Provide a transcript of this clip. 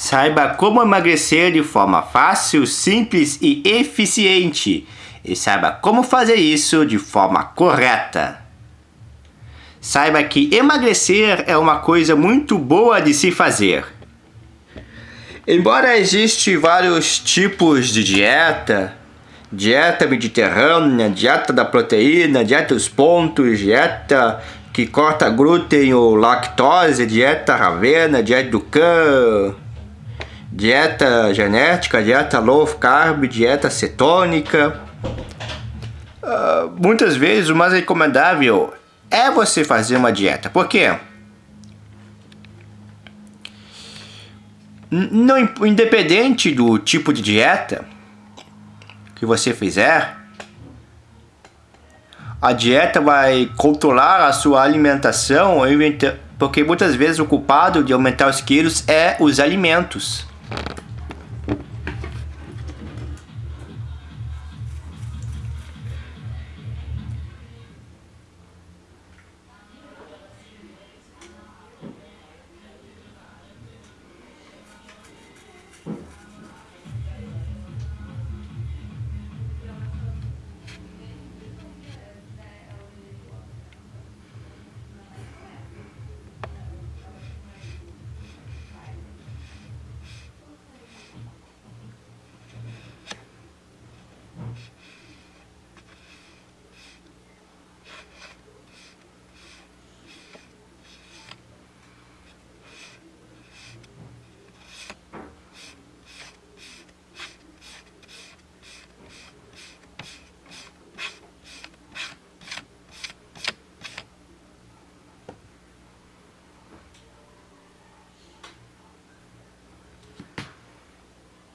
Saiba como emagrecer de forma fácil, simples e eficiente. E saiba como fazer isso de forma correta. Saiba que emagrecer é uma coisa muito boa de se fazer. Embora existam vários tipos de dieta, dieta mediterrânea, dieta da proteína, dieta dos pontos, dieta que corta glúten ou lactose, dieta ravena, dieta do cã, dieta genética, dieta low carb, dieta cetônica. Uh, muitas vezes o mais recomendável é você fazer uma dieta. Por quê? Não, independente do tipo de dieta que você fizer, a dieta vai controlar a sua alimentação, porque muitas vezes o culpado de aumentar os quilos é os alimentos.